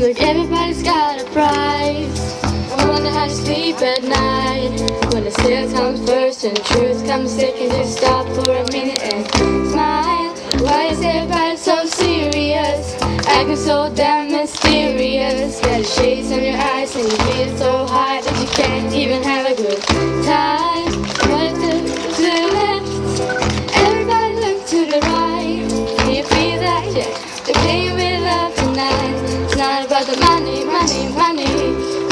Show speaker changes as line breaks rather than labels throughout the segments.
Like everybody's got a price. I wonder how you sleep at night. When the sale comes first and truth comes second, just stop for a minute and smile. Why is everybody so serious? Acting so damn mysterious. Got shades on your eyes and you feel so high that you can't even have a good time. Look to the left, everybody look to the right. Can you feel that? Yeah, the pain money, money,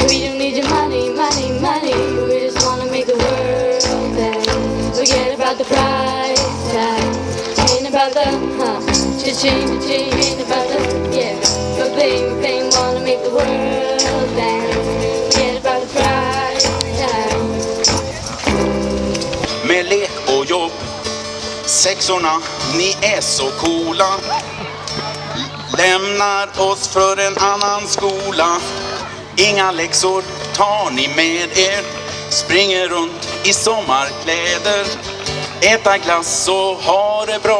We don't need your money, money, money. We just wanna make the world better. Forget about the price tag. Ain't about the, huh Cha-ching, cha-ching. Ain't about the, yeah. But bling, bling Wanna make the world better. Forget about the price tag.
Med lek och jobb. Sexorna, ni är så coola. Lämnar oss för en annan skola. Inga läxor tar ni med er. Springer runt i sommarkläder. Äta glass och ha det bra.